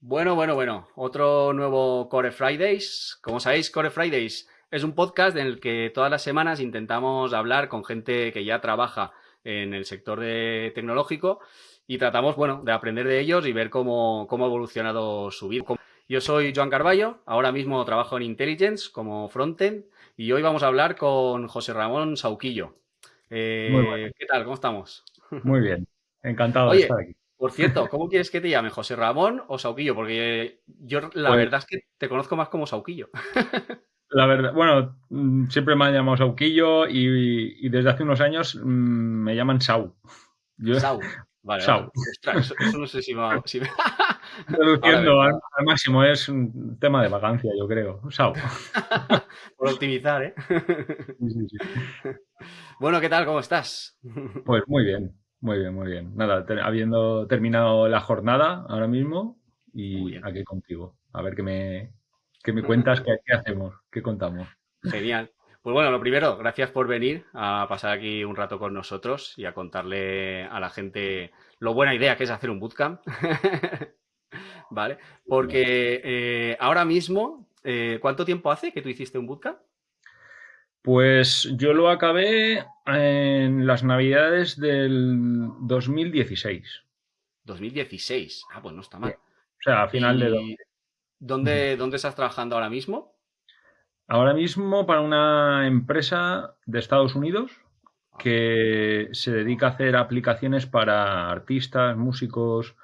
Bueno, bueno, bueno. Otro nuevo Core Fridays. Como sabéis, Core Fridays es un podcast en el que todas las semanas intentamos hablar con gente que ya trabaja en el sector de tecnológico y tratamos, bueno, de aprender de ellos y ver cómo, cómo ha evolucionado su vida. Yo soy Joan Carballo, ahora mismo trabajo en Intelligence como frontend y hoy vamos a hablar con José Ramón Sauquillo. Eh, ¿Qué tal? ¿Cómo estamos? Muy bien, encantado de estar aquí. Por cierto, ¿cómo quieres que te llame? ¿José Ramón o Sauquillo? Porque yo la pues verdad es que te conozco más como Sauquillo. La verdad, bueno, mm, siempre me han llamado Sauquillo y, desde hace unos años mm, me llaman Sau. Sau. Vale, Sau. eso, no sé si me... Si Reduciendo al, máximo, es un tema de vacancia, yo creo. Sau. Por optimizar, ¿eh? Sí, sí, sí. Bueno, ¿qué tal? ¿Cómo estás? Pues muy bien, muy bien, muy bien. Nada, habiendo terminado la jornada ahora mismo y aquí contigo. A ver qué me, qué me cuentas, qué, qué hacemos, qué contamos. Genial. Pues bueno, lo primero, gracias por venir a pasar aquí un rato con nosotros y a contarle a la gente lo buena idea que es hacer un bootcamp. ¿Vale? Porque eh, ahora mismo, eh, ¿cuánto tiempo hace que tú hiciste un bootcamp? Pues yo lo acabé en las navidades del 2016. 2016. Ah, pues no está mal. O sea, a final de... ¿Dónde, ¿Dónde estás trabajando ahora mismo? Ahora mismo para una empresa de Estados Unidos que se dedica a hacer aplicaciones para artistas, músicos,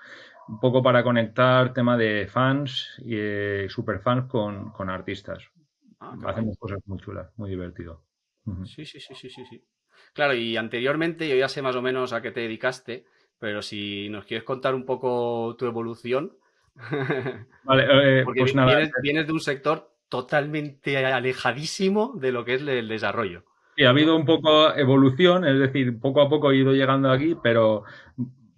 un poco para conectar tema de fans y eh, superfans con, con artistas. Ah, Hacemos cosas muy chulas, muy divertido. Sí, sí, sí, sí, sí, sí. Claro, y anteriormente yo ya sé más o menos a qué te dedicaste, pero si nos quieres contar un poco tu evolución. Vale, eh, pues nada. Vienes, vienes, de un sector totalmente alejadísimo de lo que es el desarrollo. Sí, ha habido un poco evolución, es decir, poco a poco he ido llegando aquí, pero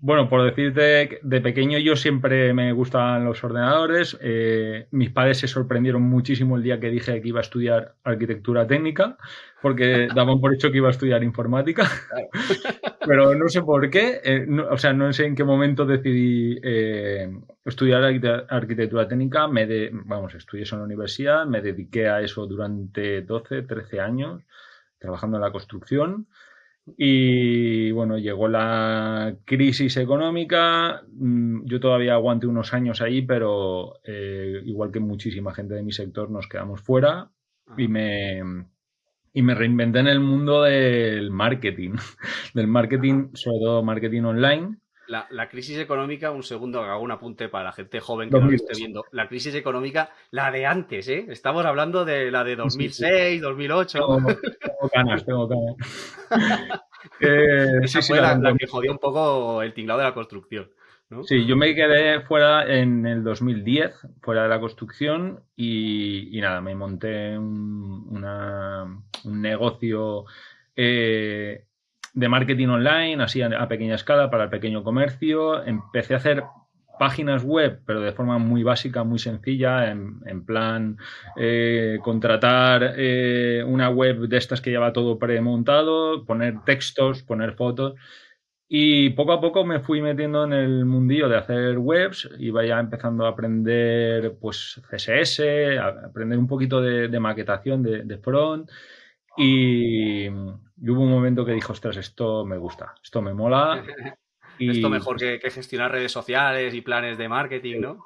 bueno, por decirte, de pequeño yo siempre me gustaban los ordenadores. Eh, mis padres se sorprendieron muchísimo el día que dije que iba a estudiar arquitectura técnica, porque daban por hecho que iba a estudiar informática. Pero no sé por qué, eh, o sea, no sé en qué momento decidí eh, estudiar arquitectura técnica. Me de, vamos, estudié eso en la universidad, me dediqué a eso durante 12, 13 años, trabajando en la construcción. Y bueno, llegó la crisis económica. Mm, yo todavía aguanté unos años ahí, pero eh, igual que muchísima gente de mi sector, nos quedamos fuera y me, y me reinventé en el mundo del marketing, del marketing, sobre todo marketing online. La, crisis económica, un segundo, hago un apunte para la gente joven que no lo esté viendo. La crisis económica, la de antes, ¿eh? Estamos hablando de la de 2006, 2008. Tengo, ganas, tengo ganas. Esa fue la, que jodió un poco el tinglado de la construcción. Sí, yo me quedé fuera en el 2010, fuera de la construcción, y, nada, me monté un, un negocio eh, de marketing online, así a, pequeña escala para el pequeño comercio. Empecé a hacer páginas web, pero de forma muy básica, muy sencilla, en, plan eh, contratar eh, una web de estas que lleva todo premontado, poner textos, poner fotos. Y poco a poco me fui metiendo en el mundillo de hacer webs, iba ya empezando a aprender pues CSS, a aprender un poquito de, maquetación de, de front y, hubo un momento que dijo, ostras, esto me gusta, esto me mola. Esto mejor que, gestionar redes sociales y planes de marketing, ¿no?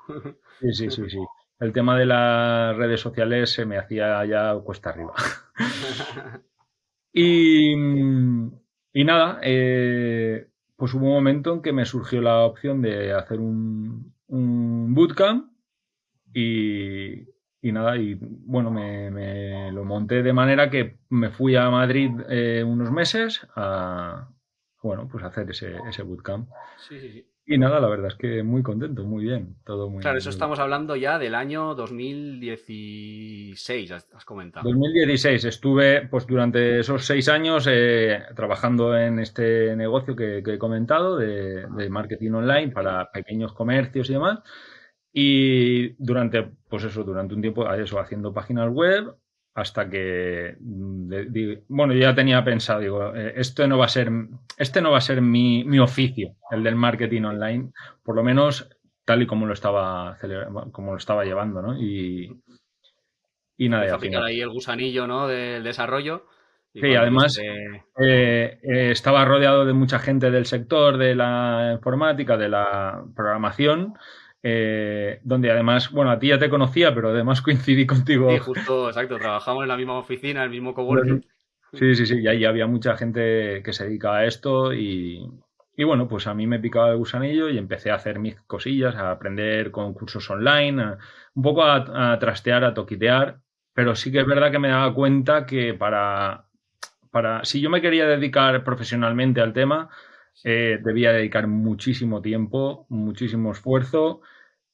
Sí, sí, sí, sí. El tema de las redes sociales se me hacía ya cuesta arriba. y, y, nada, eh, pues hubo un momento en que me surgió la opción de hacer un, un bootcamp y, y nada, y bueno, me, lo monté de manera que me fui a Madrid eh, unos meses a, bueno, pues hacer ese, ese bootcamp. Sí, sí, sí. Y nada, la verdad es que muy contento, muy bien, todo muy Claro, eso estamos hablando ya del año 2016, has comentado. 2016, estuve pues durante esos seis años eh, trabajando en este negocio que, he comentado de, de marketing online para pequeños comercios y demás. Y durante, pues eso, durante un tiempo, eso, haciendo páginas web, hasta que, mm, bueno, yo ya tenía pensado, digo, eh, esto no va a ser, este no va a ser mi, mi, oficio, el del marketing online, por lo menos tal y como lo estaba, como lo estaba llevando, ¿no? Y, y nada. a picar ahí el gusanillo, ¿no? Del desarrollo. sí, además eh, eh, estaba rodeado de mucha gente del sector de la informática, de la programación, eh, donde además, bueno, a ti ya te conocía, pero además coincidí contigo. Sí, justo, exacto, trabajamos en la misma oficina, en el mismo coworking. Sí, sí, sí, y ahí había mucha gente que se dedicaba a esto y, y bueno, pues a mí me picaba el gusanillo y empecé a hacer mis cosillas, a aprender con cursos online, un poco a, trastear, a toquitear, pero sí que es verdad que me daba cuenta que para, para si yo me quería dedicar profesionalmente al tema, eh, debía dedicar muchísimo tiempo, muchísimo esfuerzo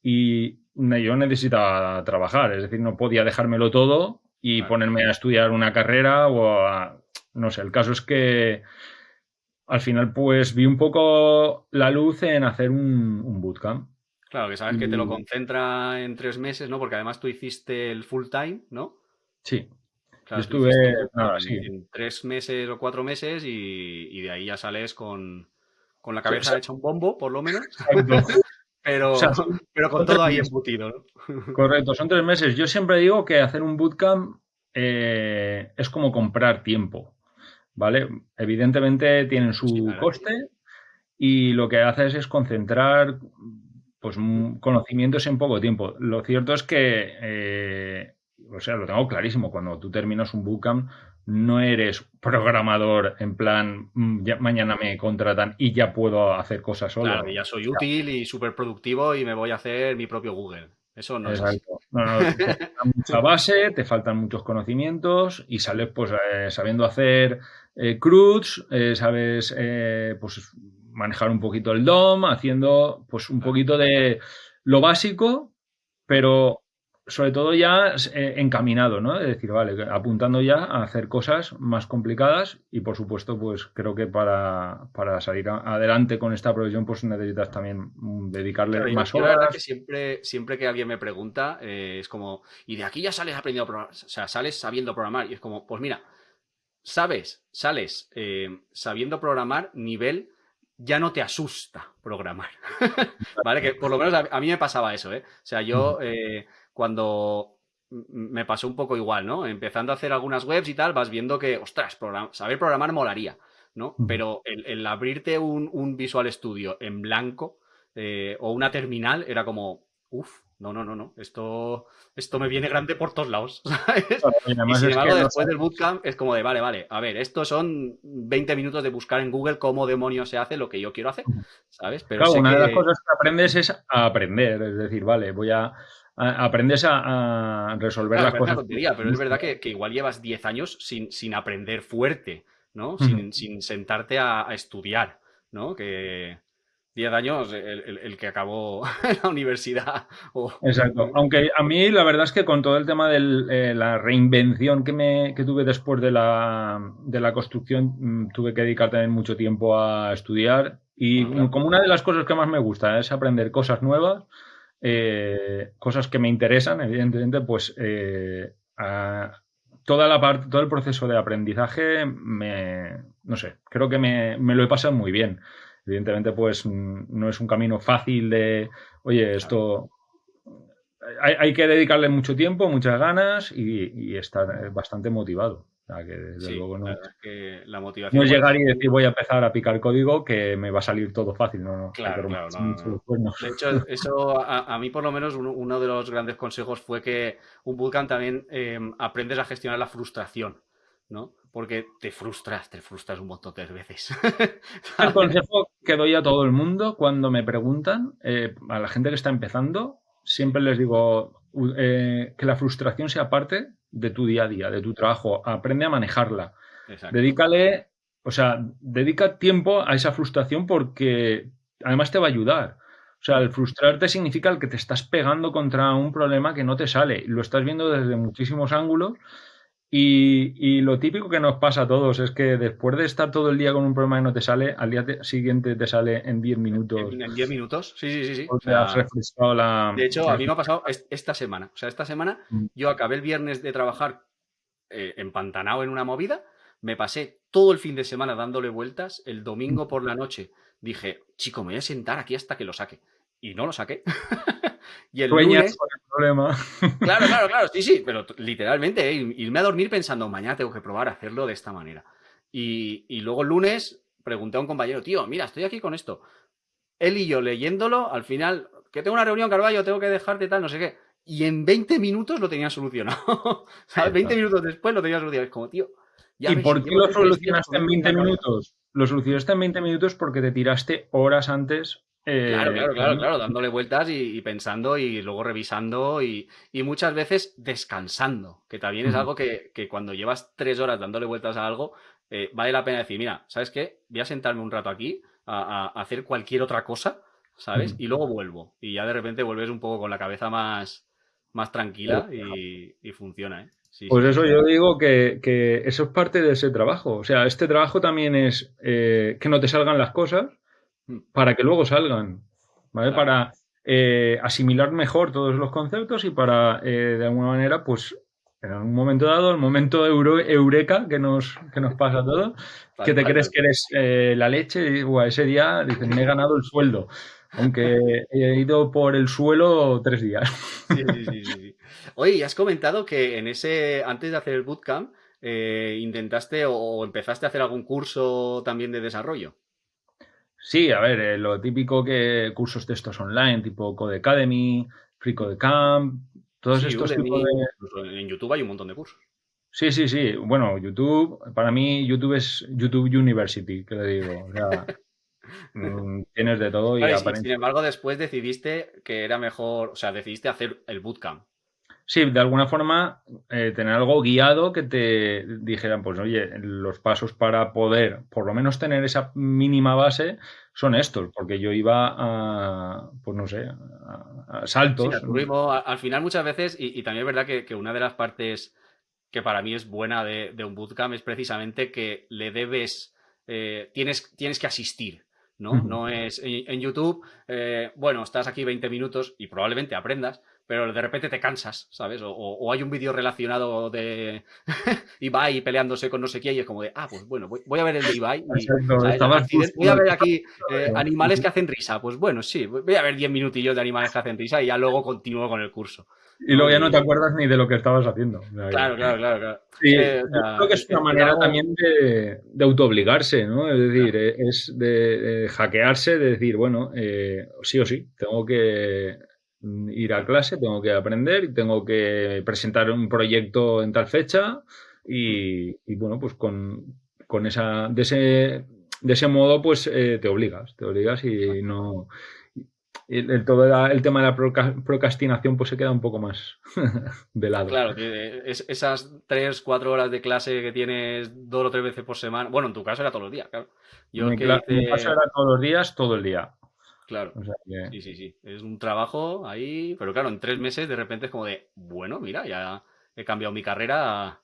y yo necesitaba trabajar, es decir, no podía dejármelo todo y ponerme a estudiar una carrera o a, no sé, el caso es que al final pues vi un poco la luz en hacer un, bootcamp. Claro, que sabes que te lo concentra en tres meses, ¿no? Porque además tú hiciste el full time, ¿no? Sí. Claro, estuve en tres meses o cuatro meses y, de ahí ya sales con, la cabeza hecha un bombo, por lo menos. pero, pero con todo ahí embutido, ¿no? Correcto, son tres meses. Yo siempre digo que hacer un bootcamp eh, es como comprar tiempo, ¿vale? Evidentemente tienen su coste y lo que haces es concentrar pues, conocimientos en poco tiempo. Lo cierto es que, eh, o sea, lo tengo clarísimo, cuando tú terminas un bootcamp no eres programador en plan, mm, mañana me contratan y ya puedo hacer cosas solo. Claro, ya soy útil y súper productivo y me voy a hacer mi propio Google. Eso no es así. No, no, te falta mucha base, te faltan muchos conocimientos y sales pues eh, sabiendo hacer eh, CRUDs, eh, sabes eh, pues manejar un poquito el DOM, haciendo pues un poquito de lo básico, pero sobre todo ya eh, encaminado, ¿no? Es decir, vale, apuntando ya a hacer cosas más complicadas y por supuesto, pues creo que para, salir adelante con esta profesión, pues necesitas también mm, dedicarle más horas. La verdad que siempre, siempre que alguien me pregunta, eh, es como, y de aquí ya sales aprendiendo a programar, o sea, sales sabiendo programar, y es como, pues mira, sabes, sales eh, sabiendo programar nivel ya no te asusta programar. ¿Vale? Que por lo menos a, mí me pasaba eso, ¿eh? O sea, yo cuando me pasó un poco igual, ¿no? Empezando a hacer algunas webs y tal, vas viendo que, ostras, saber programar molaría, ¿no? Pero el, abrirte un, Visual Studio en blanco eh, o una terminal era como, uff, no, no, no, no, esto, esto me viene grande por todos lados, ¿sabes? y sin embargo, después del bootcamp es como de, vale, vale, a ver, estos son 20 minutos de buscar en Google cómo demonios se hace lo que yo quiero hacer, ¿sabes? Pero claro, una de las cosas que aprendes es a aprender, es decir, vale, voy a aprendes a, resolver las cosas. pero es verdad que, igual llevas 10 años sin, sin aprender fuerte, ¿no? Sin, sentarte a, estudiar, ¿no? Que 10 años el, que acabó la universidad. Exacto. Aunque a mí la verdad es que con todo el tema de eh, la reinvención que, me, tuve después de la, de la construcción, mm, tuve que dedicar también mucho tiempo a estudiar. Y ah, como una de las cosas que más me gusta es aprender cosas nuevas, eh, cosas que me interesan, evidentemente, pues eh, toda la parte, todo el proceso de aprendizaje, me, no sé, creo que me, lo he pasado muy bien. Evidentemente, pues no es un camino fácil de, oye, esto hay, que dedicarle mucho tiempo, muchas ganas y, y estar bastante motivado que desde luego no, la motivación no es llegar y decir voy a empezar a picar código que me va a salir todo fácil. No, no. Claro, claro, De hecho, eso a, mí por lo menos uno, de los grandes consejos fue que un bootcamp también em, aprendes a gestionar la frustración, ¿no? Porque te frustras, te frustras un montón de veces. el consejo que doy a todo el mundo cuando me preguntan, eh, a la gente que está empezando, siempre les digo eh, que la frustración sea parte de tu día a día, de tu trabajo. Aprende a manejarla. Dedícale, o sea, dedica tiempo a esa frustración porque además te va a ayudar. O sea, el frustrarte significa el que te estás pegando contra un problema que no te sale. Lo estás viendo desde muchísimos ángulos y, lo típico que nos pasa a todos es que después de estar todo el día con un problema que no te sale, al día siguiente te sale en 10 minutos. ¿En 10 minutos? Sí, sí, sí. sí. O sea, has refrescado la... De hecho, a mí me ha pasado esta semana. O sea, esta semana mm. yo acabé el viernes de trabajar eh, empantanado en una movida, me pasé todo el fin de semana dándole vueltas, el domingo por la noche dije, chico, me voy a sentar aquí hasta que lo saque. y no lo saqué. y el lunes... con problema. claro, claro, claro, sí, sí, pero literalmente, ¿eh? irme a dormir pensando, mañana tengo que probar a hacerlo de esta manera. Y, y luego el lunes pregunté a un compañero, tío, mira, estoy aquí con esto. Él y yo leyéndolo, al final, que tengo una reunión, Carballo, tengo que dejarte tal, no sé qué. Y en 20 minutos lo tenía solucionado. ¿Sabes? 20 minutos después lo tenía solucionado. Es como, tío. ¿Y por qué lo solucionaste en 20 minutos? Lo solucionaste en 20 minutos porque te tiraste horas antes eh, claro, claro, claro, claro, dándole vueltas y, pensando y luego revisando y, muchas veces descansando, que también es algo que, cuando llevas tres horas dándole vueltas a algo, eh, vale la pena decir, mira, ¿sabes qué? Voy a sentarme un rato aquí a, hacer cualquier otra cosa, ¿sabes? Y luego vuelvo. Y ya de repente vuelves un poco con la cabeza más, más tranquila y, funciona, ¿eh? pues eso yo digo que, eso es parte de ese trabajo. O sea, este trabajo también es que no te salgan las cosas, para que luego salgan, ¿vale? Para eh, asimilar mejor todos los conceptos y para, eh, de alguna manera, pues en un momento dado, el momento eureka que nos, que nos pasa a todos, que te crees que eres eh, la leche y ese día dices, me he ganado el sueldo, aunque he ido por el suelo tres días. Sí, sí, sí, Oye, has comentado que en ese, antes de hacer el bootcamp, intentaste o empezaste a hacer algún curso también de desarrollo. Sí, a ver, eh, lo típico que cursos de estos online, tipo Code Academy, Free Code Camp, todos estos tipos de... En YouTube hay un montón de cursos. Sí, sí, sí. Bueno, YouTube, para mí YouTube es YouTube University, que le digo. O sea, mm, tienes de todo y Sin embargo, después decidiste que era mejor, o sea, decidiste hacer el bootcamp. Sí, de alguna forma eh, tener algo guiado que te dijeran, pues oye, los pasos para poder por lo menos tener esa mínima base son estos, porque yo iba a, pues no sé, a, saltos. al final muchas veces, y, también es verdad que, una de las partes que para mí es buena de, un bootcamp es precisamente que le debes, eh, tienes, tienes que asistir. ¿no? No es en, YouTube, eh, bueno, estás aquí 20 minutos y probablemente aprendas, pero de repente te cansas, ¿sabes? O, hay un vídeo relacionado de Ibai peleándose con no sé quién y es como de, ah, pues bueno, voy, a ver el de Ibai. voy a ver aquí eh, animales que hacen risa. Pues bueno, sí, voy a ver 10 minutillos de animales que hacen risa y ya luego continúo con el curso. Y luego ya no te acuerdas ni de lo que estabas haciendo. Claro, claro, claro. Sí, creo que es una manera también de, de autoobligarse, ¿no? Es decir, eh, es de, hackearse, de decir, bueno, eh, sí o sí, tengo que ir a clase, tengo que aprender y tengo que presentar un proyecto en tal fecha y, bueno, pues con, esa, de ese, de ese modo pues eh, te obligas, te obligas y no... El, todo el tema de la procrastinación pues se queda un poco más de lado. Claro, esas tres, cuatro horas de clase que tienes dos o tres veces por semana, bueno, en tu caso era todos los días, claro. Yo en mi caso era todos los días, todo el día. Claro. Sí, sí, sí. Es un trabajo ahí, pero claro, en tres meses de repente es como de, bueno, mira, ya he cambiado mi carrera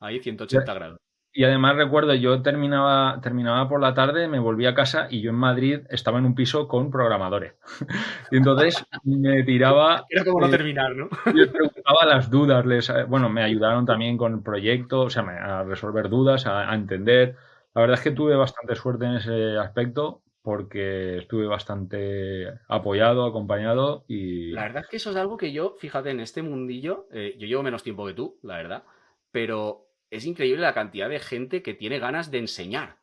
ahí 180 grados. Y además recuerdo, yo terminaba, terminaba por la tarde, me volví a casa y yo en Madrid estaba en un piso con programadores. y entonces me tiraba... Era como no eh, terminar, ¿no? yo preguntaba las dudas, les, eh, bueno, me ayudaron también con el proyecto, o sea, a resolver dudas, a entender. La verdad es que tuve bastante suerte en ese aspecto porque estuve bastante apoyado, acompañado y... La verdad es que eso es algo que yo, fíjate, en este mundillo, eh, yo llevo menos tiempo que tú, la verdad, pero es increíble la cantidad de gente que tiene ganas de enseñar.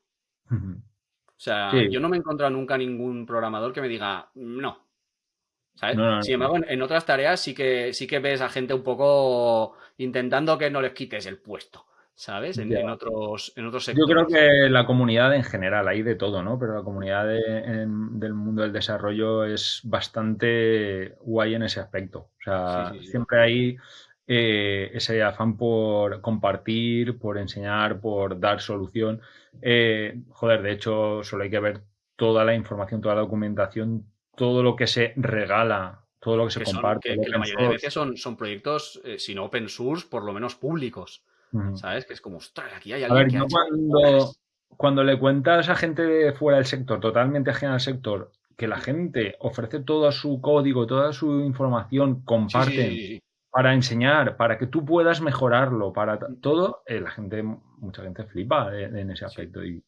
O sea, yo no me he encontrado nunca ningún programador que me diga, no. ¿Sabes? Sin embargo, en, otras tareas sí que, sí que ves a gente un poco intentando que no les quites el puesto. ¿Sabes? En, otros, en otros sectores. Yo creo que la comunidad en general, hay de todo, ¿no? Pero la comunidad del mundo del desarrollo es bastante guay en ese aspecto. O sea, siempre hay eh, ese afán por compartir, por enseñar, por dar solución. Eh, joder, de hecho, solo hay que ver toda la información, toda la documentación, todo lo que se regala todo lo que se comparte. que, la mayoría de veces son, son proyectos, eh, si no open source, por lo menos públicos. ¿Sabes? Que es como, ostras, aquí hay alguien que cuando, cuando le cuentas a gente de fuera del sector, totalmente ajena al sector, que la gente ofrece todo su código, toda su información, comparte para enseñar, para que tú puedas mejorarlo, para todo, eh, la gente, mucha gente flipa en ese aspecto. Y,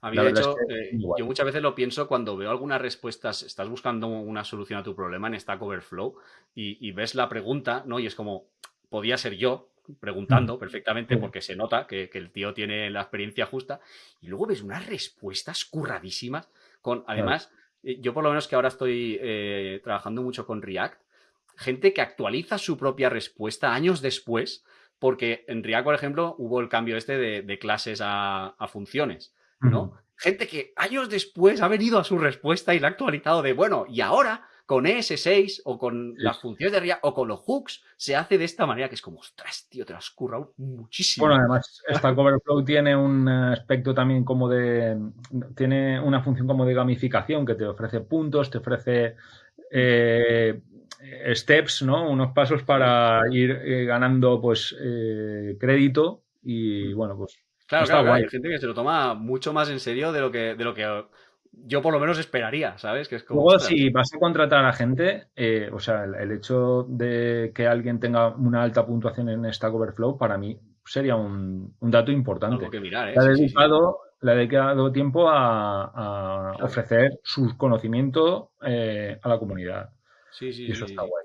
A mí, de hecho, eh, yo muchas veces lo pienso cuando veo algunas respuestas, estás buscando una solución a tu problema en Stack Overflow y, ves la pregunta, ¿no? Y es como, podía ser yo preguntando mm. perfectamente porque se nota que, el tío tiene la experiencia justa y luego ves unas respuestas curradísimas con, además, eh, yo por lo menos que ahora estoy eh, trabajando mucho con React, gente que actualiza su propia respuesta años después porque en React, por ejemplo, hubo el cambio este de, clases a funciones. ¿no? Gente que años después ha venido a su respuesta y la ha actualizado de, bueno, y ahora con ES6 o con las funciones de RIA o con los hooks se hace de esta manera que es como, ostras, tío, te lo has currado muchísimo. Bueno, además, Stack Overflow tiene un aspecto también como de, tiene una función como de gamificación que te ofrece puntos, te ofrece eh, steps, ¿no? Unos pasos para ir eh, ganando, pues, eh, crédito y, bueno, pues Claro, claro, hay gente que se lo toma mucho más en serio de lo que, de lo que yo por lo menos esperaría, ¿sabes? Que es como, Luego, si vas a contratar a gente, eh, o sea, el, hecho de que alguien tenga una alta puntuación en Stack Overflow, para mí sería un, dato importante. que mirar, ¿eh? Le ha dedicado, Le ha dedicado tiempo a, ofrecer sus conocimientos eh, a la comunidad. Sí, sí. Y eso está guay.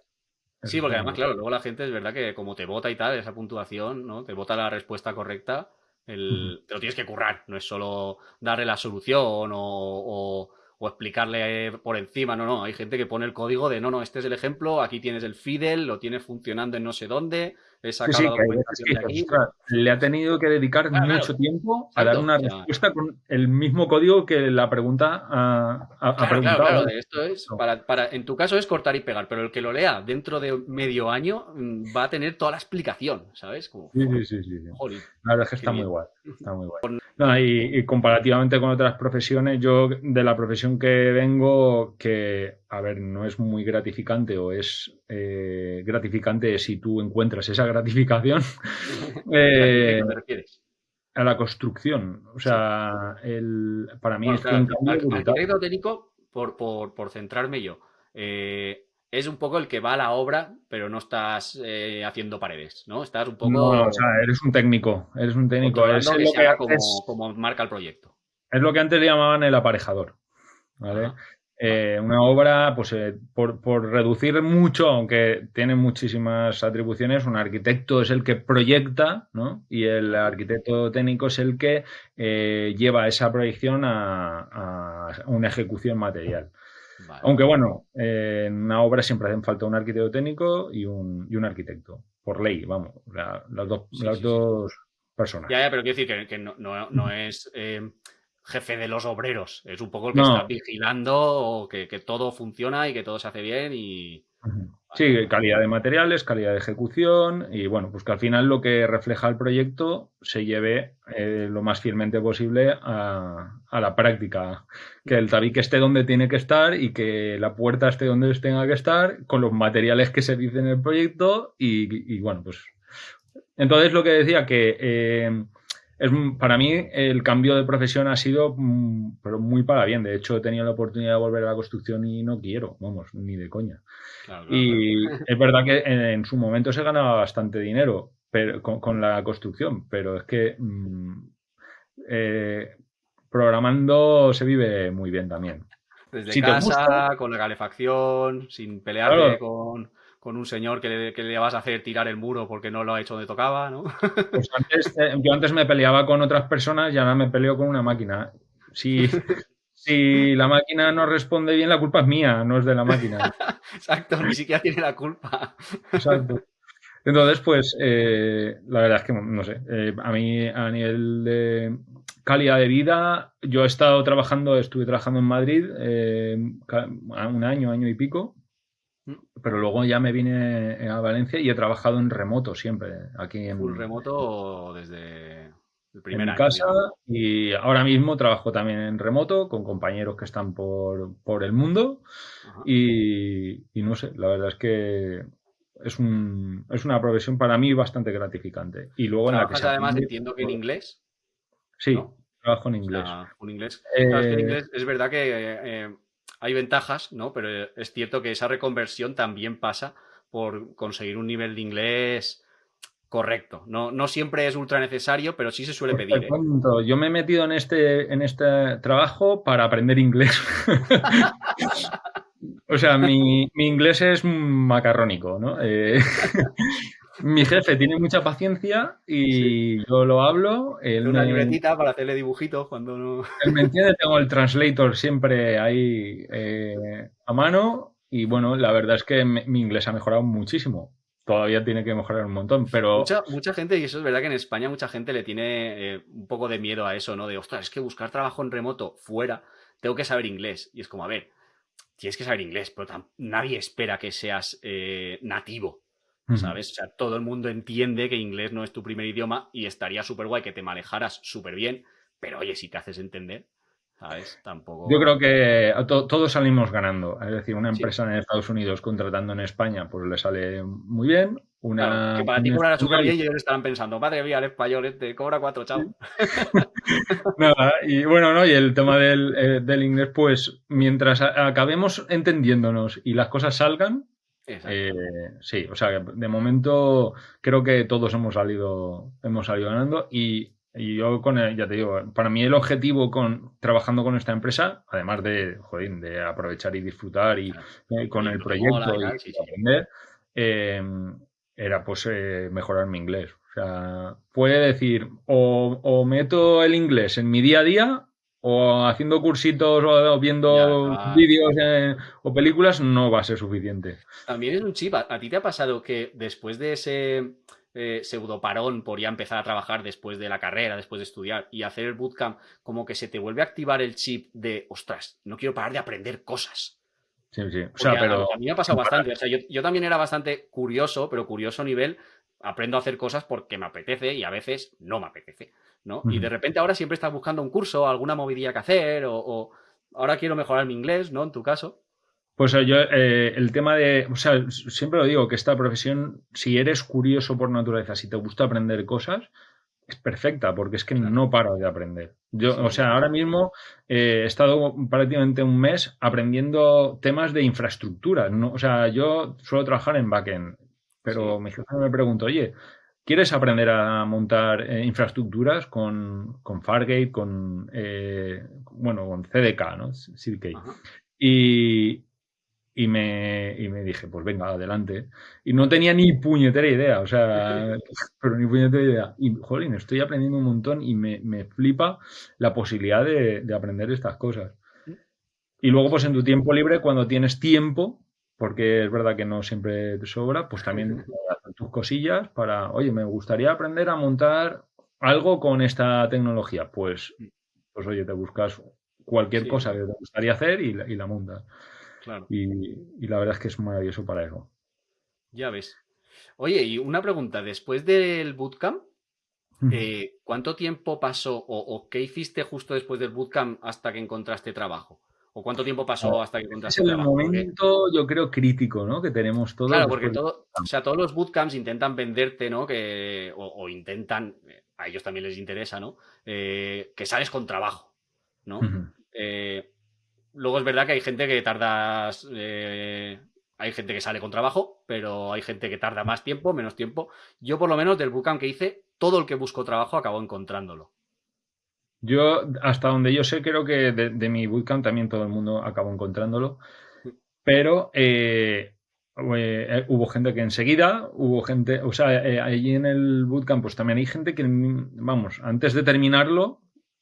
sí, porque además, claro, luego la gente es verdad que como te vota y tal, esa puntuación, ¿no? Te vota la respuesta correcta el, te lo tienes que currar, no es solo darle la solución o, o, explicarle por encima, no, no, hay gente que pone el código de no, no, este es el ejemplo, aquí tienes el Fidel, lo tienes funcionando en no sé dónde, le ha tenido que dedicar mucho tiempo a dar una respuesta con el mismo código que la pregunta ha, preguntado. esto es, para, en tu caso es cortar y pegar, pero el que lo lea dentro de medio año mm, va a tener toda la explicación, ¿sabes? sí, sí, sí, la verdad es que está muy guay. Está muy guay. y, comparativamente con otras profesiones, yo de la profesión que vengo, que, a ver, no es muy gratificante o es eh, gratificante si tú encuentras esa gratificación. eh, a la construcción. O sea, el, para mí es un arquitecto técnico, por, por, por, centrarme yo, eh, es un poco el que va a la obra, pero no estás haciendo paredes, ¿no? Estás un poco... No, o sea, eres un técnico, eres un técnico. Es lo que, como, marca el proyecto. Es lo que antes le llamaban el aparejador, ¿vale? Eh, una obra, pues eh, por, reducir mucho, aunque tiene muchísimas atribuciones, un arquitecto es el que proyecta, ¿no? Y el arquitecto técnico es el que eh, lleva esa proyección a, una ejecución material. Aunque bueno, en una obra siempre hacen falta un arquitecto técnico y un, y un arquitecto, por ley, vamos, las, dos, las dos personas. Ya, ya, pero quiero decir que, no, no, es jefe de los obreros. Es un poco el que está vigilando que, que, todo funciona y que todo se hace bien y... Sí, calidad de materiales, calidad de ejecución y bueno, pues que al final lo que refleja el proyecto se lleve eh, lo más fielmente posible a, la práctica. Que el tabique esté donde tiene que estar y que la puerta esté donde tenga que estar con los materiales que se dicen en el proyecto y, bueno, pues... Entonces lo que decía que... Eh, es, para mí el cambio de profesión ha sido mm, pero muy para bien. De hecho, he tenido la oportunidad de volver a la construcción y no quiero, vamos, ni de coña. y es verdad que en, su momento se ganaba bastante dinero pero, con, la construcción, pero es que mm, eh, programando se vive muy bien también. Desde casa, con la calefacción, sin pelearte con con un señor que le, vas a hacer tirar el muro porque no lo ha hecho donde tocaba, ¿no? Pues antes, eh, yo antes me peleaba con otras personas y ahora me peleo con una máquina. Si, si la máquina no responde bien, la culpa es mía, no es de la máquina. Exacto, ni siquiera tiene la culpa. Exacto. Entonces, pues, eh, la verdad es que, no sé, eh, a mí a nivel de calidad de vida, yo he estado trabajando, estuve trabajando en Madrid un año, año y pico, pero luego ya me vine a Valencia y he trabajado en remoto siempre, aquí en... Full remoto desde el primer en casa y ahora mismo trabajo también en remoto con compañeros que están por, por el mundo y, no sé, la verdad es que es, un, es una profesión para mí bastante gratificante. Y luego en la que además entiendo que en inglés. Sí, trabajo en inglés. un inglés. es, que en inglés es verdad que eh, hay ventajas, ¿no? Pero es cierto que esa reconversión también pasa por conseguir un nivel de inglés correcto. No, no siempre es ultra necesario, pero sí se suele pues pedir. ¿eh? Yo me he metido en este, en este trabajo para aprender inglés. o sea, mi, inglés es macarrónico, ¿no? Eh, mi jefe tiene mucha paciencia y yo lo hablo. una libretita para hacerle dibujitos cuando no. Él me entiende, tengo el translator siempre ahí eh, a mano. Y bueno, la verdad es que mi inglés ha mejorado muchísimo todavía tiene que mejorar un montón, pero... Mucha, mucha gente, y eso es verdad que en España mucha gente le tiene eh, un poco de miedo a eso, ¿no? De, ostras, es que buscar trabajo en remoto fuera, tengo que saber inglés. Y es como, a ver, tienes que saber inglés, pero nadie espera que seas eh, nativo, ¿sabes? O sea, todo el mundo entiende que inglés no es tu primer idioma y estaría súper guay que te manejaras súper bien, pero oye, si te haces entender, Tampoco... Yo creo que todos salimos ganando. Es decir, una empresa en Estados Unidos contratando en España, pues le sale muy bien. Una, que para ti cobrará súper bien y ellos estarán pensando, madre mía, el español este cobra cuatro, chao. Nada, y bueno, ¿no? Y el tema del, eh, del inglés, pues mientras acabemos entendiéndonos y las cosas salgan, eh, sí, o sea, de momento creo que todos hemos salido, hemos salido ganando y y yo con ya te digo, para mí el objetivo con trabajando con esta empresa, además de, joder, de aprovechar y disfrutar y, eh, con el proyecto y, aprender, eh, era pues mejorar mi inglés. O sea, puede decir, o, meto el inglés en mi día a día, o haciendo cursitos o viendo vídeos o películas, no va a ser suficiente. También es un chip. ¿A ti te ha pasado que después de ese eh, pseudoparón por ya empezar a trabajar después de la carrera, después de estudiar y hacer el bootcamp, como que se te vuelve a activar el chip de, ostras, no quiero parar de aprender cosas. Sí, sí. O sea, pero... a, mí me ha pasado bastante. O sea, yo, también era bastante curioso, pero curioso a nivel, aprendo a hacer cosas porque me apetece y a veces no me apetece, ¿no? Y de repente ahora siempre estás buscando un curso, alguna movidilla que hacer o, o ahora quiero mejorar mi inglés, ¿no? En tu caso. Pues yo, eh, el tema de, o sea, siempre lo digo, que esta profesión, si eres curioso por naturaleza, si te gusta aprender cosas, es perfecta, porque es que no paro de aprender. Yo, o sea, ahora mismo eh, he estado prácticamente un mes aprendiendo temas de infraestructura. ¿no? O sea, yo suelo trabajar en backend, pero mi jefe me pregunta, oye, ¿quieres aprender a montar eh, infraestructuras con, con Fargate, con, bueno, con CDK, ¿no? CDK. Y, y me, y me dije, pues venga, adelante. Y no tenía ni puñetera idea, o sea, pero ni puñetera idea. Y, jolín, estoy aprendiendo un montón y me, me flipa la posibilidad de, de, aprender estas cosas. Y luego, pues en tu tiempo libre, cuando tienes tiempo, porque es verdad que no siempre te sobra, pues también tus cosillas para, oye, me gustaría aprender a montar algo con esta tecnología. Pues, pues oye, te buscas cualquier cosa que te gustaría hacer y y la montas. Y, la verdad es que es maravilloso para eso. Ya ves. Oye, y una pregunta, después del bootcamp, eh, ¿cuánto tiempo pasó o, qué hiciste justo después del bootcamp hasta que encontraste trabajo? ¿O cuánto tiempo pasó hasta que encontraste trabajo? Es el momento, yo creo, crítico, ¿no? Que tenemos todos. Claro, porque todo, o sea, todos los bootcamps intentan venderte, ¿no? Que, o, intentan, a ellos también les interesa, ¿no? Eh, que sales con trabajo, ¿no? Luego es verdad que hay gente que tarda. Eh, hay gente que sale con trabajo, pero hay gente que tarda más tiempo, menos tiempo. Yo, por lo menos, del bootcamp que hice, todo el que buscó trabajo acabó encontrándolo. Yo, hasta donde yo sé, creo que de, mi bootcamp también todo el mundo acabó encontrándolo. Pero eh, eh, hubo gente que enseguida, hubo gente, o sea, allí en el bootcamp, pues también hay gente que, vamos, antes de terminarlo,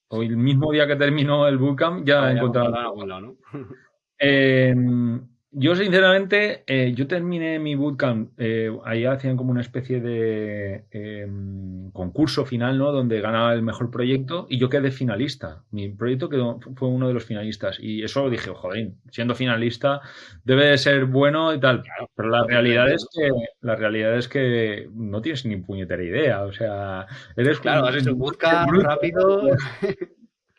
o el mismo día que terminó el bootcamp ya, ah, encontrado. ¿no? Yo, sinceramente, eh, yo terminé mi bootcamp, eh, ahí hacían como una especie de em, concurso final, ¿no? Donde ganaba el mejor proyecto y yo quedé finalista. Mi proyecto quedó, fue uno de los finalistas y eso dije, joder, siendo finalista debe de ser bueno y tal. Pero la realidad es que la realidad es que no tienes ni puñetera idea. O sea, eres claro, has hecho un bootcamp rápido.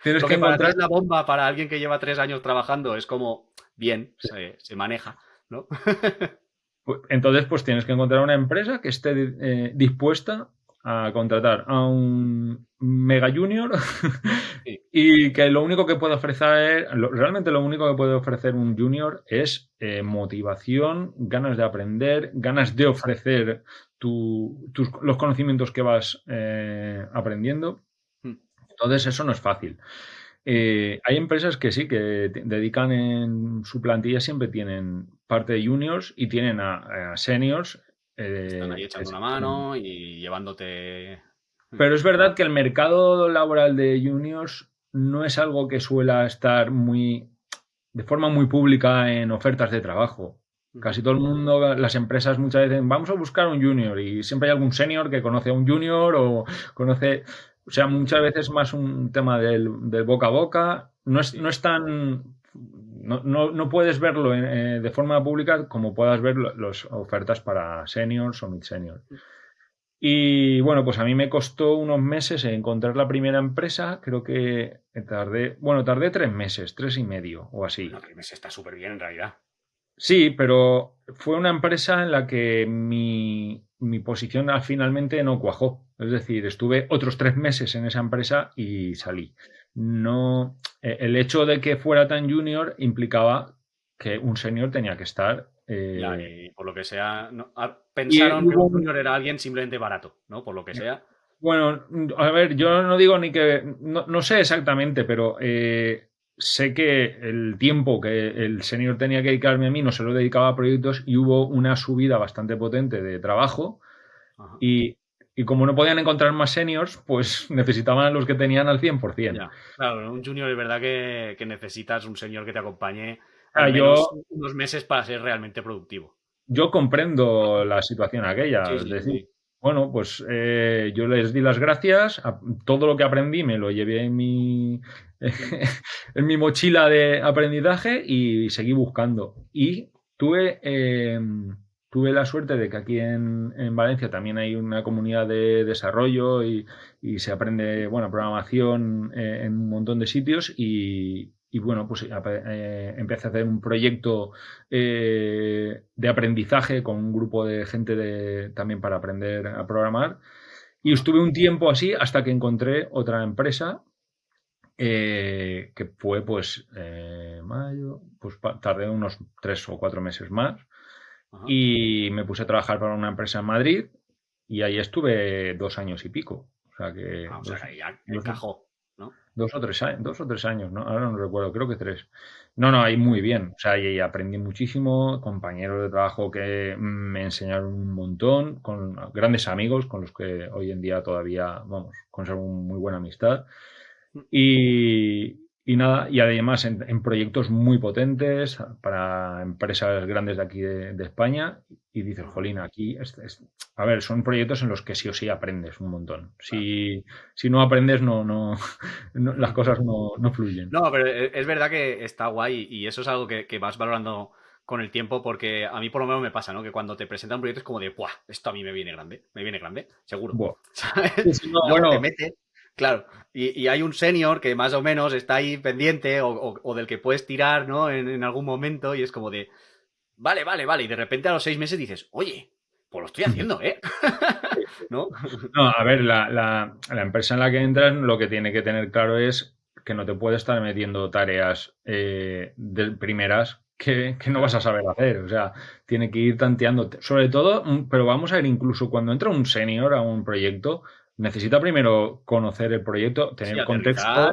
Tienes que, encontrar la bomba para alguien que lleva tres años trabajando es como bien, se, maneja, ¿no? Pues, entonces, pues tienes que encontrar una empresa que esté eh, dispuesta a contratar a un mega junior y que lo único que puede ofrecer, realmente lo único que puede ofrecer un junior es eh, motivación, ganas de aprender, ganas de ofrecer los conocimientos que vas eh, aprendiendo. Hmm. Entonces eso no es fácil. Eh, hay empresas que sí, que dedican en su plantilla, siempre tienen parte de juniors y tienen a, seniors. Están ahí echando una mano y llevándote pero es verdad que el mercado laboral de juniors no es algo que suela estar muy de forma muy pública en ofertas de trabajo. Casi todo el mundo, las empresas muchas veces dicen, vamos a buscar un junior y siempre hay algún senior que conoce a un junior o conoce, o sea, muchas veces más un tema del, boca a boca. No es, no es tan, no, no, puedes verlo eh, de forma pública como puedas ver las ofertas para seniors o mid seniors. Y bueno, pues a mí me costó unos meses encontrar la primera empresa. Creo que tardé, bueno, tardé tres meses, tres y medio o así. No, tres meses está súper bien en realidad. Sí, pero fue una empresa en la que mi, mi posición finalmente no cuajó. Es decir, estuve otros tres meses en esa empresa y salí. No, e, el hecho de que fuera tan junior implicaba que un senior tenía que estar eh, por lo que sea, pensaron que un junior era alguien simplemente barato, ¿no? Por lo que sea. Bueno, a ver, yo no digo ni que. No, sé exactamente, pero eh, sé que el tiempo que el señor tenía que dedicarme a mí no se lo dedicaba a proyectos y hubo una subida bastante potente de trabajo. Y, como no podían encontrar más seniors, pues necesitaban a los que tenían al 100%. claro, un junior es verdad que, que necesitas un señor que te acompañe unos meses para ser realmente productivo. Yo comprendo la situación aquella. es decir, bueno, pues eh, yo les di las gracias. A, todo lo que aprendí me lo llevé en mi, en mi mochila de aprendizaje y seguí buscando. Y tuve, em, tuve la suerte de que aquí en, Valencia también hay una comunidad de desarrollo y, se aprende, bueno, programación eh, en un montón de sitios y, y bueno, pues eh, empecé a hacer un proyecto eh, de aprendizaje con un grupo de gente también para aprender a programar. Y estuve un tiempo así hasta que encontré otra empresa que fue pues mayo, pues tardé unos tres o cuatro meses más y me puse a trabajar para una empresa en Madrid y ahí estuve dos años y pico. O sea que... Ah, ya encajó. Dos o tres años, dos o tres años, ¿no? Ahora no recuerdo, creo que tres. No, no, ahí muy bien. O sea, ahí aprendí muchísimo, compañeros de trabajo que me enseñaron un montón, con grandes amigos con los que hoy en día todavía, vamos, conservo muy buena amistad. Y, y nada, y además en, proyectos muy potentes para empresas grandes de aquí de, España. Y dices, jolín, aquí, a ver, son proyectos en los que sí o sí aprendes un montón. Si, si no aprendes, no, no, las cosas no, no, fluyen. No, pero es verdad que está guay y eso es algo que, vas valorando con el tiempo, porque a mí por lo menos me pasa, ¿no? Que cuando te presentan un proyecto es como de, ¡buah! Esto a mí me viene grande, me viene grande, seguro. ¿Sabes? bueno, te mete Claro, y, hay un senior que más o menos está ahí pendiente o, del que puedes tirar, ¿no? En, algún momento y es como de, vale, vale, vale, y de repente a los seis meses dices, oye, pues lo estoy haciendo, ¿eh? ¿No? No, a ver, la, empresa en la que entras lo que tiene que tener claro es que no te puede estar metiendo tareas eh, de primeras que, que, no vas a saber hacer. O sea, tiene que ir tanteando. Sobre todo, mm, pero vamos a ver, incluso cuando entra un senior a un proyecto, necesita primero conocer el proyecto, tener contexto,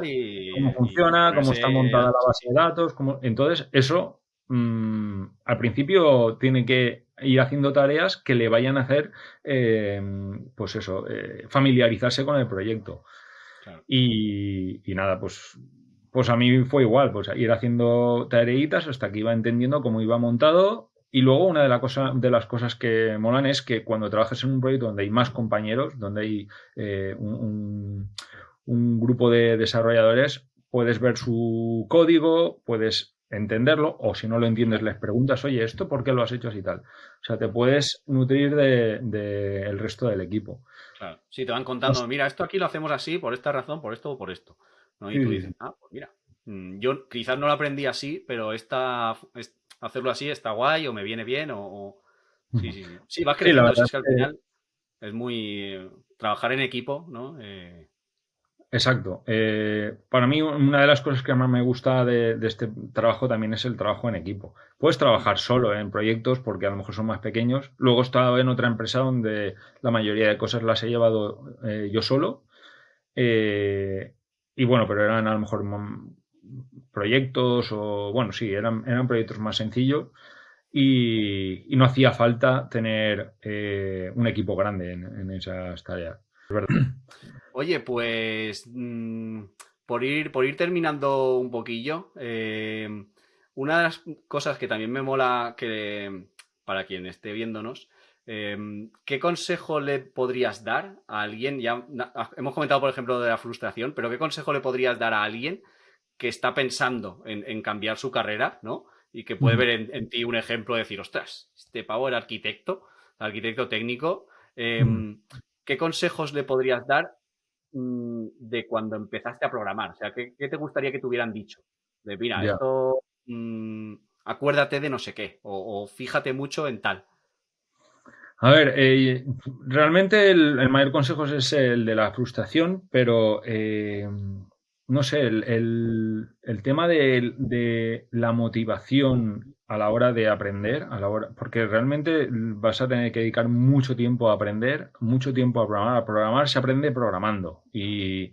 cómo funciona, cómo está montada la base de datos. Cómo... Entonces, eso mm, al principio tiene que ir haciendo tareas que le vayan a hacer, eh, pues eso, eh, familiarizarse con el proyecto. Y, y, nada, pues, pues a mí fue igual, pues ir haciendo tareitas hasta que iba entendiendo cómo iba montado y luego una de, la cosa, de las cosas que molan es que cuando trabajas en un proyecto donde hay más compañeros, donde hay eh, un, grupo de desarrolladores, puedes ver su código, puedes entenderlo, o si no lo entiendes, les preguntas, oye, ¿esto por qué lo has hecho así tal? O sea, te puedes nutrir del de, resto del equipo. Claro. Sí, te van contando, mira, esto aquí lo hacemos así, por esta razón, por esto o por esto. Y tú dices, ah, pues mira, mm, yo quizás no lo aprendí así, pero esta, hacerlo así está guay o me viene bien o... Sí, sí, sí. Sí, vas creciendo, es que al final... Es muy trabajar en equipo, ¿no? Exacto. Eh, para mí, una de las cosas que más me gusta de, este trabajo también es el trabajo en equipo. Puedes trabajar solo en proyectos porque a lo mejor son más pequeños. Luego he estado en otra empresa donde la mayoría de cosas las he llevado eh, yo solo. Eh, y bueno, pero eran a lo mejor proyectos o, bueno, sí, eran, eran proyectos más sencillos. Y, no hacía falta tener un equipo grande en, en esas tareas. Oye, pues mm, por, ir, por ir terminando un poquillo, eh, una de las cosas que también me mola que para quien esté viéndonos, eh, ¿qué consejo le podrías dar a alguien? Ya hemos comentado, por ejemplo, de la frustración, pero ¿qué consejo le podrías dar a alguien que está pensando en, cambiar su carrera, ¿no? Y que puede ver en, ti un ejemplo de decir, ostras, este pavo era arquitecto, arquitecto técnico. Eh, ¿Qué consejos le podrías dar Mm, de cuando empezaste a programar? O sea, ¿qué, te gustaría que te hubieran dicho? De, mira, esto, mm, acuérdate de no sé qué, o, fíjate mucho en tal. A ver, eh, realmente el, mayor consejo es el de la frustración, pero eh, no sé, el, tema de, la motivación a la hora de aprender, a la hora, porque realmente vas a tener que dedicar mucho tiempo a aprender, mucho tiempo a programar. Programar se aprende programando. Y,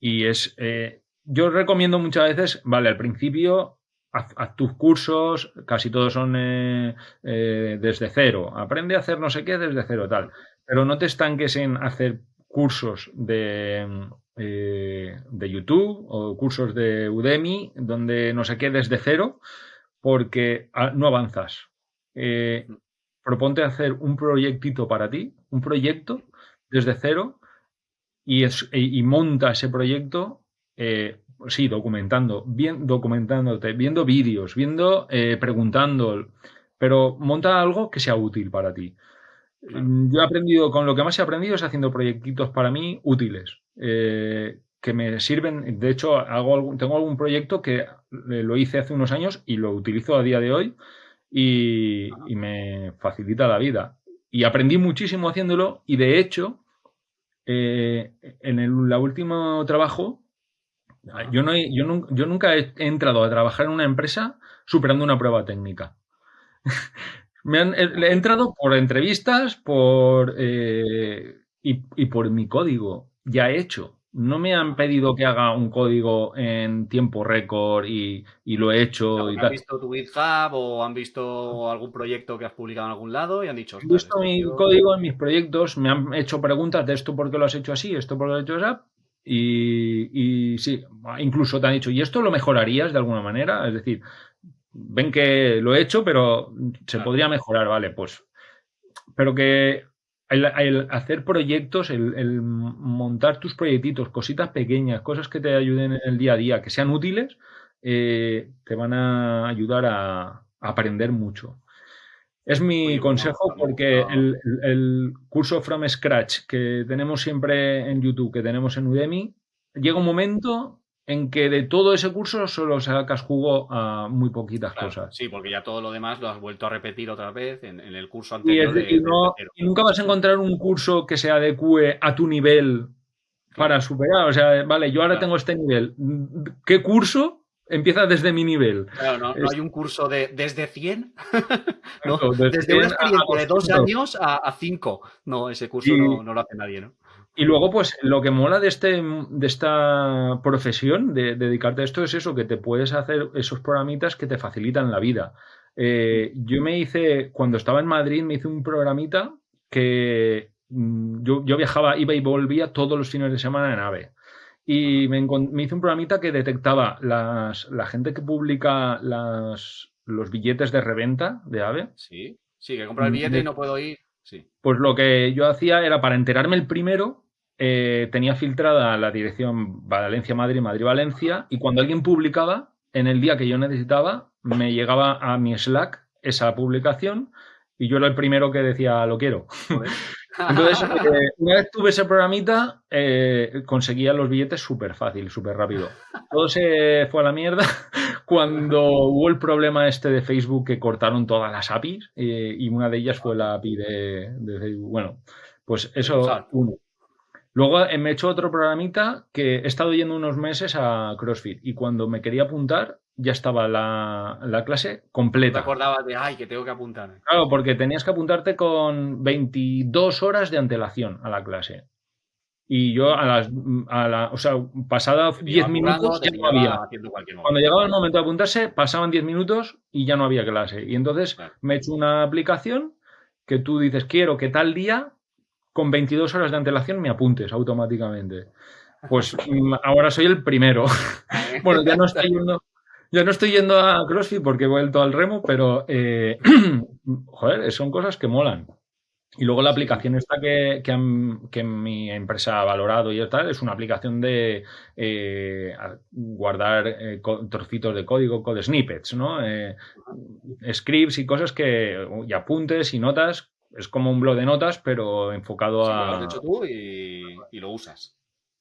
es. Eh, yo recomiendo muchas veces, vale, al principio haz, tus cursos, casi todos son eh, eh, desde cero. Aprende a hacer no sé qué desde cero, tal. Pero no te estanques en hacer cursos de, de YouTube o cursos de Udemy, donde no sé qué desde cero porque ah, no avanzas. Eh, proponte hacer un proyectito para ti, un proyecto desde cero y, y monta ese proyecto, eh, sí, documentando, bien, documentándote, viendo vídeos, viendo, eh, preguntando, pero monta algo que sea útil para ti. Yo he aprendido, con lo que más he aprendido es haciendo proyectitos para mí útiles que me sirven. De hecho, hago tengo algún proyecto que lo hice hace unos años y lo utilizo a día de hoy y, me facilita la vida. Y aprendí muchísimo haciéndolo y de hecho, eh, en el último trabajo, yo, no yo, nunca he entrado a trabajar en una empresa superando una prueba técnica. me han, he, entrado por entrevistas por, eh, y, y por mi código ya hecho no me han pedido que haga un código en tiempo récord y, lo he hecho. ¿Han visto tu GitHub o han visto algún proyecto que has publicado en algún lado y han dicho... He visto mi código en mis proyectos, me han hecho preguntas de esto por qué lo has hecho así, esto por qué lo has hecho así. Y, y sí, incluso te han dicho, ¿y esto lo mejorarías de alguna manera? Es decir, ven que lo he hecho, pero se podría mejorar, vale, pues. Pero que el, hacer proyectos, el, montar tus proyectitos, cositas pequeñas, cosas que te ayuden en el día a día, que sean útiles, eh, te van a ayudar a, aprender mucho. Es mi consejo porque el, curso From Scratch que tenemos siempre en YouTube, que tenemos en Udemy, llega un momento en que de todo ese curso solo sacas jugo a muy poquitas cosas. Sí, porque ya todo lo demás lo has vuelto a repetir otra vez en, el curso anterior. Y, nunca vas a encontrar un curso que se adecue a tu nivel para superar. O sea, vale, yo ahora tengo este nivel. ¿Qué curso empieza desde mi nivel? Claro, no, hay un curso de desde 100, desde, una experiencia de dos años a 5. No, ese curso no, no lo hace nadie, ¿no? Y luego, pues, lo que mola de, este, de esta profesión, de, dedicarte a esto, es eso, que te puedes hacer esos programitas que te facilitan la vida. Eh, yo me hice, cuando estaba en Madrid, me hice un programita que mm, yo, viajaba, iba y volvía todos los fines de semana en AVE. Y me, hice un programita que detectaba las, la gente que publica las, los billetes de reventa de AVE. Sí, sí, que compra el billete y no puedo ir. Sí. Pues lo que yo hacía era para enterarme el primero, eh, tenía filtrada la dirección Valencia-Madrid, Madrid-Valencia, y cuando alguien publicaba, en el día que yo necesitaba, me llegaba a mi Slack esa publicación y yo era el primero que decía lo quiero. Entonces, eh, una vez tuve ese programita, eh, conseguía los billetes súper fácil, súper rápido. Todo se fue a la mierda cuando hubo el problema este de Facebook que cortaron todas las APIs y una de ellas fue la API de, de Facebook. Bueno, Pues eso, uno. Luego me he hecho otro programita que he estado yendo unos meses a CrossFit y cuando me quería apuntar ya estaba la, clase completa. te acordabas de, ay, que tengo que apuntar. Claro, porque tenías que apuntarte con 22 horas de antelación a la clase. Y yo a las, a la, o sea, pasada 10 minutos ya no había. Cuando llegaba el momento de apuntarse, pasaban 10 minutos y ya no había clase. Y entonces me he hecho una aplicación que tú dices, quiero que tal día, con 22 horas de antelación, me apuntes automáticamente. Pues mm, ahora soy el primero. bueno, ya no estoy yendo, ya no estoy yendo a CrossFit porque he vuelto al remo, pero eh, joder, son cosas que molan. Y luego la aplicación esta que, que, mi empresa ha valorado y tal, es una aplicación de eh, guardar eh, trocitos de código, code snippets, ¿no? Eh, scripts y cosas que, y apuntes y notas. Es como un blog de notas, pero enfocado a... Lo has hecho tú y, y lo usas.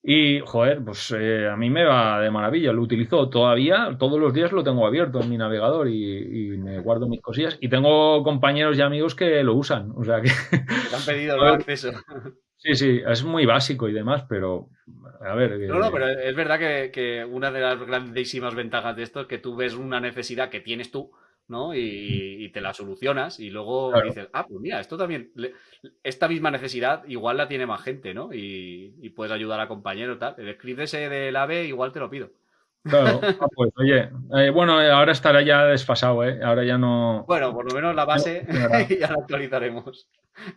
Y, joder, pues eh, a mí me va de maravilla. Lo utilizo todavía, todos los días lo tengo abierto en mi navegador y, me guardo mis cosillas. Y tengo compañeros y amigos que lo usan. O sea que. Te han pedido el acceso. Sí, sí, es muy básico y demás, pero a ver. No, no, pero es verdad que, que una de las grandísimas ventajas de esto es que tú ves una necesidad que tienes tú ¿no? Y, te la solucionas y luego dices, ah, pues mira, esto también, esta misma necesidad igual la tiene más gente, ¿no? Y, puedes ayudar a compañeros, tal. El script ese del AVE igual te lo pido. Claro, ah, pues oye, eh, bueno, eh, ahora estará ya desfasado, ¿eh? Ahora ya no... Bueno, por lo menos la base ya la actualizaremos.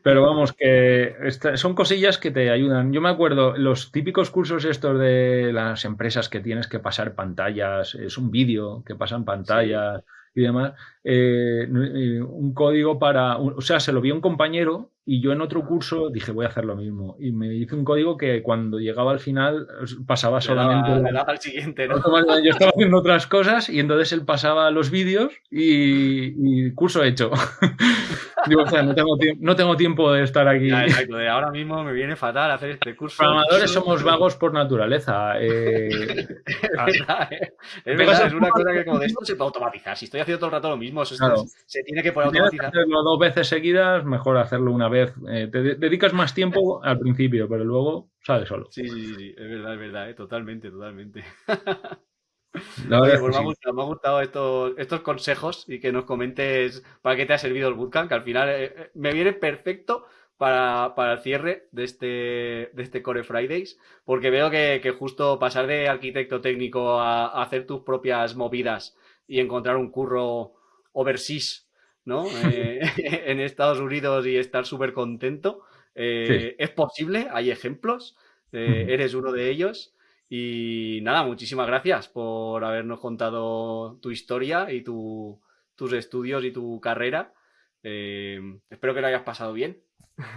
Pero vamos, que son cosillas que te ayudan. Yo me acuerdo, los típicos cursos estos de las empresas que tienes que pasar pantallas, es un vídeo que pasan pantallas y demás, eh, eh, un código para, o sea, se lo vi a un compañero y yo en otro curso dije voy a hacer lo mismo y me hice un código que cuando llegaba al final pasaba solamente... al siguiente, ¿no? Yo estaba haciendo otras cosas y entonces él pasaba los vídeos y, curso hecho. Digo, o sea, no tengo, no tengo tiempo de estar aquí. exacto, de ahora mismo me viene fatal hacer este curso. Programadores somos vagos por naturaleza. Eh, es verdad, ¿eh? es, verdad es una cosa que como de esto se puede automatizar. Si estoy haciendo todo el rato lo mismo, eso se tiene que poder automatizar. hacerlo dos veces seguidas, mejor hacerlo una vez. Eh, te dedicas más tiempo al principio, pero luego sale solo. Sí, sí, sí, es verdad, es verdad, totalmente, totalmente. Pues me, ha gustado, estos, estos, consejos y que nos comentes para qué te ha servido el bootcamp, que al final eh, eh, me viene perfecto para, el cierre de este, de este Core Fridays, porque veo que, justo pasar de arquitecto técnico a, hacer tus propias movidas y encontrar un curro overseas, ¿no? Eh, en Estados Unidos y estar súper contento. Es posible, hay ejemplos, eres uno de ellos. Y nada, muchísimas gracias por habernos contado tu historia y tus estudios y tu carrera. Eh, espero que lo hayas pasado bien.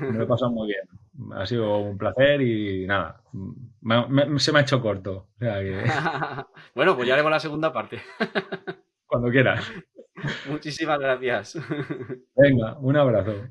Me lo he pasado muy bien. Ha sido un placer y nada, se me ha hecho corto. bueno, pues ya haremos la segunda parte. Cuando quieras. Muchísimas gracias. Venga, un abrazo.